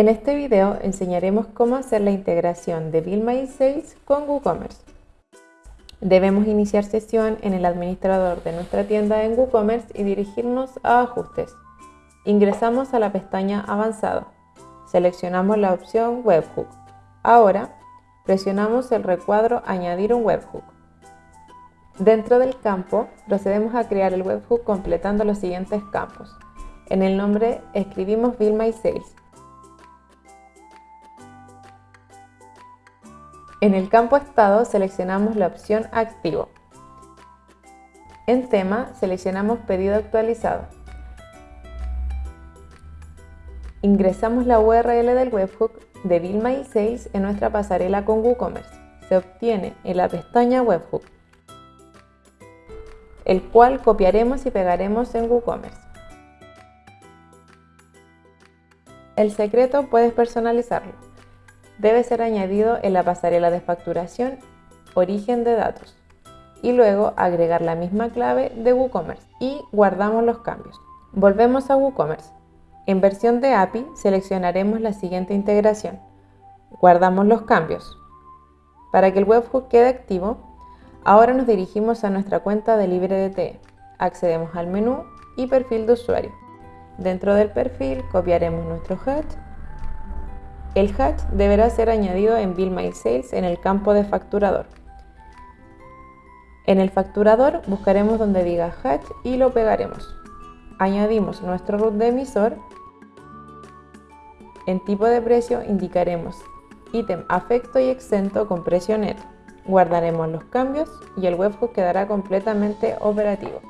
En este video enseñaremos cómo hacer la integración de Bill Sales con WooCommerce. Debemos iniciar sesión en el administrador de nuestra tienda en WooCommerce y dirigirnos a Ajustes. Ingresamos a la pestaña Avanzado. Seleccionamos la opción Webhook. Ahora, presionamos el recuadro Añadir un webhook. Dentro del campo, procedemos a crear el webhook completando los siguientes campos. En el nombre escribimos Bill My Sales. En el campo Estado seleccionamos la opción Activo. En Tema seleccionamos Pedido actualizado. Ingresamos la URL del webhook de Bill My Sales en nuestra pasarela con WooCommerce. Se obtiene en la pestaña Webhook el cual copiaremos y pegaremos en WooCommerce. El secreto puedes personalizarlo. Debe ser añadido en la pasarela de facturación origen de datos y luego agregar la misma clave de WooCommerce y guardamos los cambios. Volvemos a WooCommerce. En versión de API seleccionaremos la siguiente integración. Guardamos los cambios. Para que el webhook quede activo, Ahora nos dirigimos a nuestra cuenta de LibreDT. Accedemos al menú y perfil de usuario. Dentro del perfil copiaremos nuestro hash. El hash deberá ser añadido en Bill My Sales en el campo de facturador. En el facturador buscaremos donde diga hash y lo pegaremos. Añadimos nuestro root de emisor. En tipo de precio indicaremos ítem afecto y exento con precio neto. Guardaremos los cambios y el webhook quedará completamente operativo.